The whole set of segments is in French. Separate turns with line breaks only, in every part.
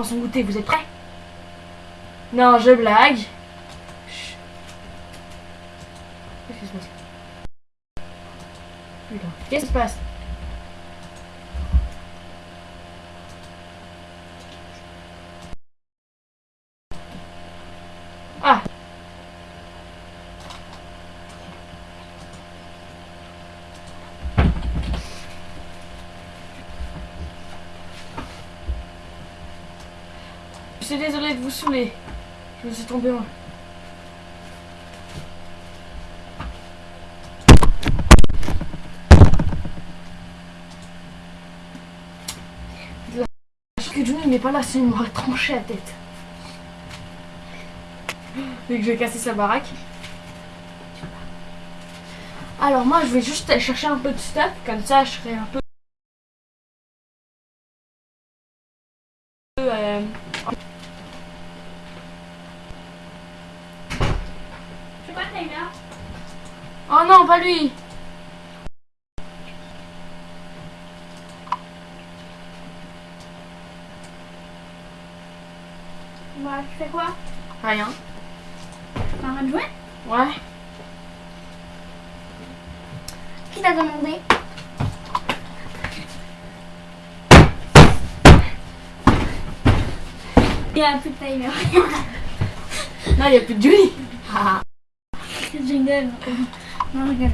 pour son goûter. Vous êtes prêts? Non, je blague. Qu'est-ce qui se passe Putain, qu'est-ce qui se passe Ah Je suis désolée de vous saouler. Je me suis tombé en... Je que Johnny n'est pas là, sinon il m'aurait tranché la tête. Vu que je vais casser sa baraque. Alors moi je vais juste chercher un peu de stuff, comme ça je serai un peu... euh,
C'est quoi
Oh non, pas lui
Bah, tu fais quoi?
Rien.
T'arrêtes de jouer?
Ouais.
Qui t'a demandé Il y a plus de Tyler.
Non, il n'y a plus de Johnny.
Non, regarde.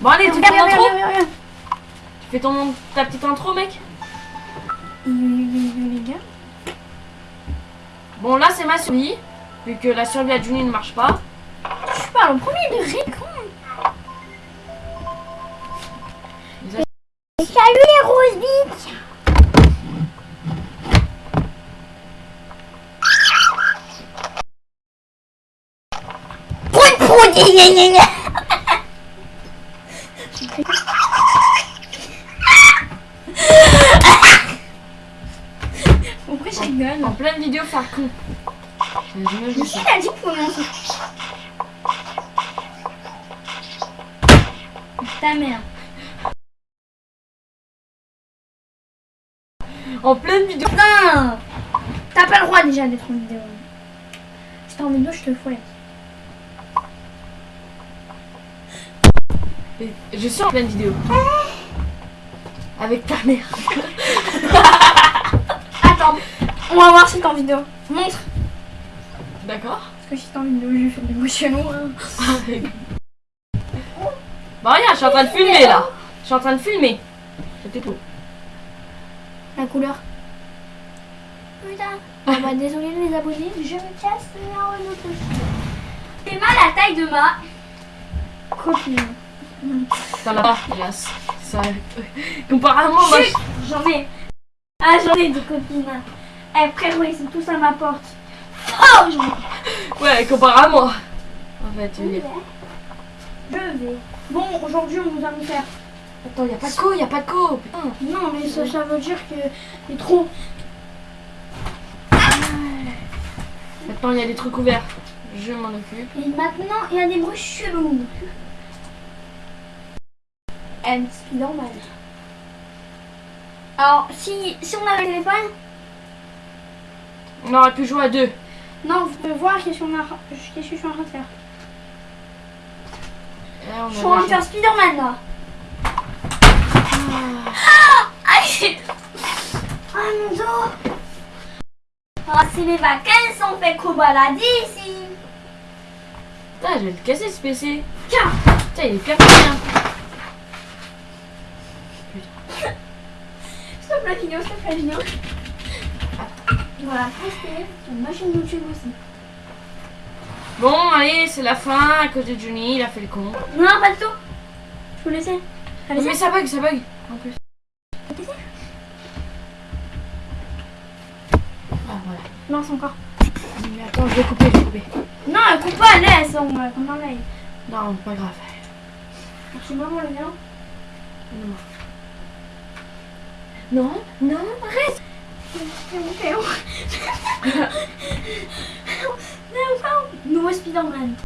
Bon allez, tu
regarde.
Tu fais ton, ta petite intro, mec. Bon, là, c'est ma survie. Vu que la survie à Johnny ne marche pas.
Tu parles en premier de Ricon.
Les
Salut les roses Pourquoi je rigole
En pleine vidéo, faire con.
Qui t'a dit pour Ta mère.
En pleine vidéo.
Non T'as pas le droit déjà d'être en vidéo. Si t'es en vidéo, je te fouette.
Je suis en pleine vidéo. Avec ta mère.
Attends, on va voir si t'es en vidéo. Montre.
D'accord
Parce que si t'es en vidéo, je vais faire des bruits chelous. hein.
Bah regarde, je suis en train de filmer là. Je suis en train de filmer. C'était tout.
La couleur. Putain. Ah bah désolé les abonnés, je me casse C'est mal la taille de ma copine.
T'en as pas, hélas. Ça... Comparément, moi.
J'en ai. Ah j'en ai des copines. Eh frérot, ils sont tous à ma porte. Oh j'en ai.
Ouais, comparé à moi. En fait, veux dire.
Je vais. Bon, aujourd'hui, on nous a mis faire.
Attends, y a pas de co, y a pas de co. Putain.
Non, mais ça, ça veut dire que les trous.
Maintenant, il y a des trucs ouverts. Je m'en occupe.
Et maintenant, il y a des bruits chelous. And Spider-Man. Alors, si, si on a le téléphone,
On aurait pu jouer à deux.
non, vous pouvez voir qu'est-ce qu'on a, qu'est-ce que je suis en train de faire.
Là, on
Je suis en train de faire Spider-Man là.
Ah.
Aïe Ah mon dos Ah, c'est les vacances, on fait qu'au baladi ici.
Putain, je vais te casser ce PC.
Tiens
Putain, il est pire que rien.
Vidéo, stop la vidéo. Voilà, poster sur ma chaîne YouTube aussi.
Bon, allez, c'est la fin à cause de Johnny. Il a fait le con.
Non, pas du tout. Je peux laisser. Allez,
Mais ça bug, ça bug. En plus. Ah, voilà.
Lance encore.
Mais attends, je vais couper, je vais couper.
Non, coupe pas, laisse, on va comme un live.
Non, pas grave.
C'est maman le mien.
Non. Non, non, arrête.
Nouveau Spider-Man.